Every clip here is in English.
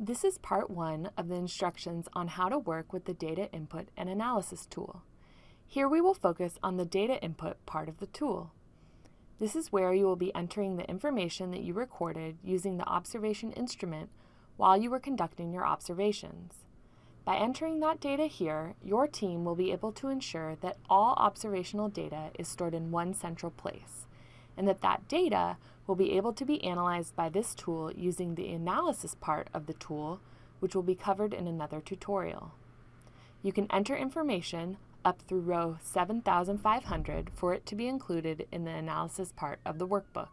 This is part one of the instructions on how to work with the Data Input and Analysis tool. Here we will focus on the data input part of the tool. This is where you will be entering the information that you recorded using the observation instrument while you were conducting your observations. By entering that data here, your team will be able to ensure that all observational data is stored in one central place, and that that data will be able to be analyzed by this tool using the analysis part of the tool, which will be covered in another tutorial. You can enter information up through row 7500 for it to be included in the analysis part of the workbook.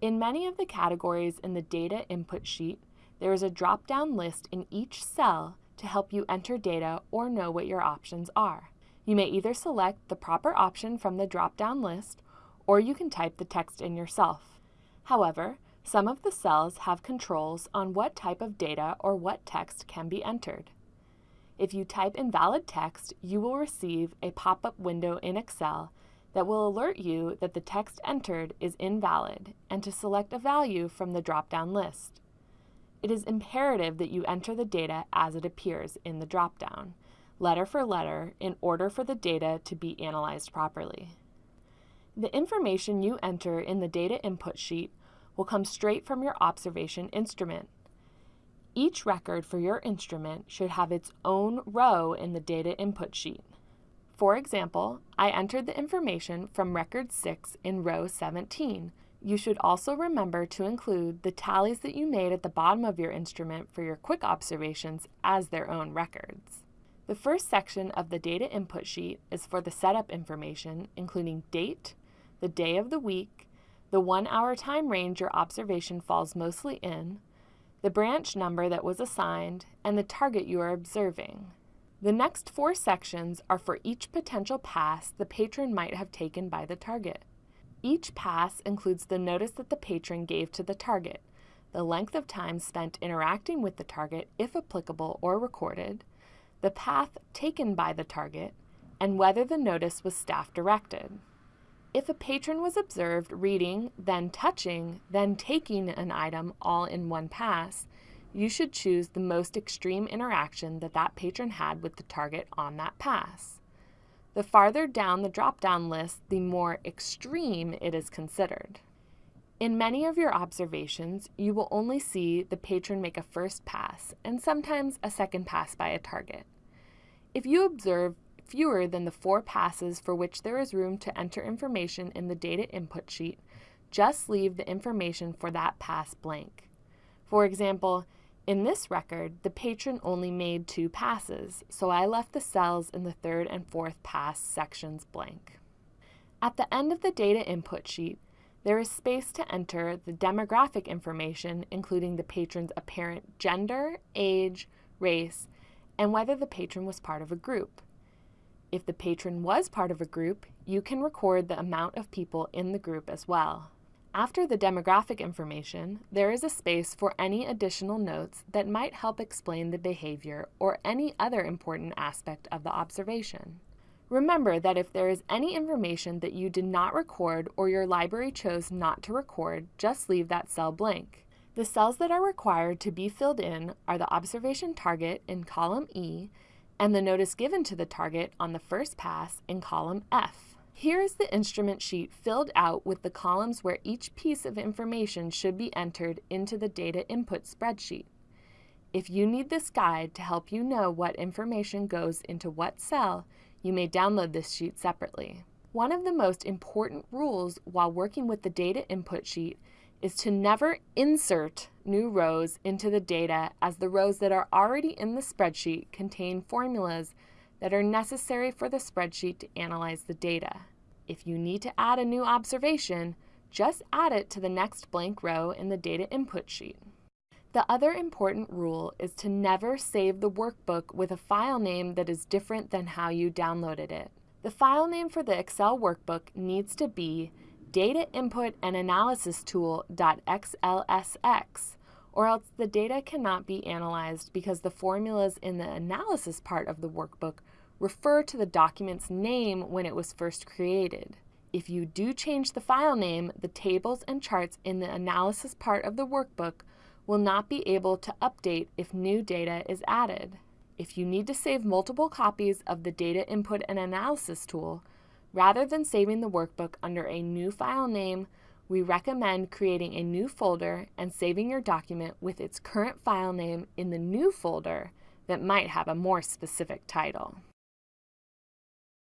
In many of the categories in the data input sheet, there is a drop-down list in each cell to help you enter data or know what your options are. You may either select the proper option from the drop-down list, or you can type the text in yourself. However, some of the cells have controls on what type of data or what text can be entered. If you type invalid text, you will receive a pop-up window in Excel that will alert you that the text entered is invalid and to select a value from the drop-down list. It is imperative that you enter the data as it appears in the drop-down, letter for letter, in order for the data to be analyzed properly. The information you enter in the data input sheet will come straight from your observation instrument. Each record for your instrument should have its own row in the data input sheet. For example, I entered the information from record 6 in row 17, you should also remember to include the tallies that you made at the bottom of your instrument for your quick observations as their own records. The first section of the data input sheet is for the setup information, including date, the day of the week, the one hour time range your observation falls mostly in, the branch number that was assigned, and the target you are observing. The next four sections are for each potential pass the patron might have taken by the target. Each pass includes the notice that the patron gave to the target, the length of time spent interacting with the target, if applicable or recorded, the path taken by the target, and whether the notice was staff directed. If a patron was observed reading, then touching, then taking an item all in one pass, you should choose the most extreme interaction that that patron had with the target on that pass. The farther down the drop-down list, the more extreme it is considered. In many of your observations, you will only see the patron make a first pass and sometimes a second pass by a target. If you observe fewer than the four passes for which there is room to enter information in the data input sheet, just leave the information for that pass blank. For example, in this record, the patron only made two passes, so I left the cells in the third and fourth pass sections blank. At the end of the data input sheet, there is space to enter the demographic information, including the patron's apparent gender, age, race, and whether the patron was part of a group. If the patron was part of a group, you can record the amount of people in the group as well. After the demographic information, there is a space for any additional notes that might help explain the behavior or any other important aspect of the observation. Remember that if there is any information that you did not record or your library chose not to record, just leave that cell blank. The cells that are required to be filled in are the observation target in column E and the notice given to the target on the first pass in column F. Here is the instrument sheet filled out with the columns where each piece of information should be entered into the data input spreadsheet. If you need this guide to help you know what information goes into what cell, you may download this sheet separately. One of the most important rules while working with the data input sheet is to never insert new rows into the data as the rows that are already in the spreadsheet contain formulas that are necessary for the spreadsheet to analyze the data. If you need to add a new observation, just add it to the next blank row in the data input sheet. The other important rule is to never save the workbook with a file name that is different than how you downloaded it. The file name for the Excel workbook needs to be data input and analysis tool.xlsx or else the data cannot be analyzed because the formulas in the analysis part of the workbook refer to the document's name when it was first created. If you do change the file name, the tables and charts in the analysis part of the workbook will not be able to update if new data is added. If you need to save multiple copies of the Data Input and Analysis tool, rather than saving the workbook under a new file name, we recommend creating a new folder and saving your document with its current file name in the new folder that might have a more specific title.